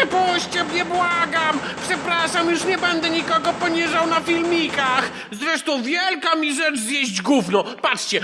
Wypuśćcie mnie, błagam! Przepraszam, już nie będę nikogo poniżał na filmikach! Zresztą wielka mi rzecz zjeść gówno! Patrzcie!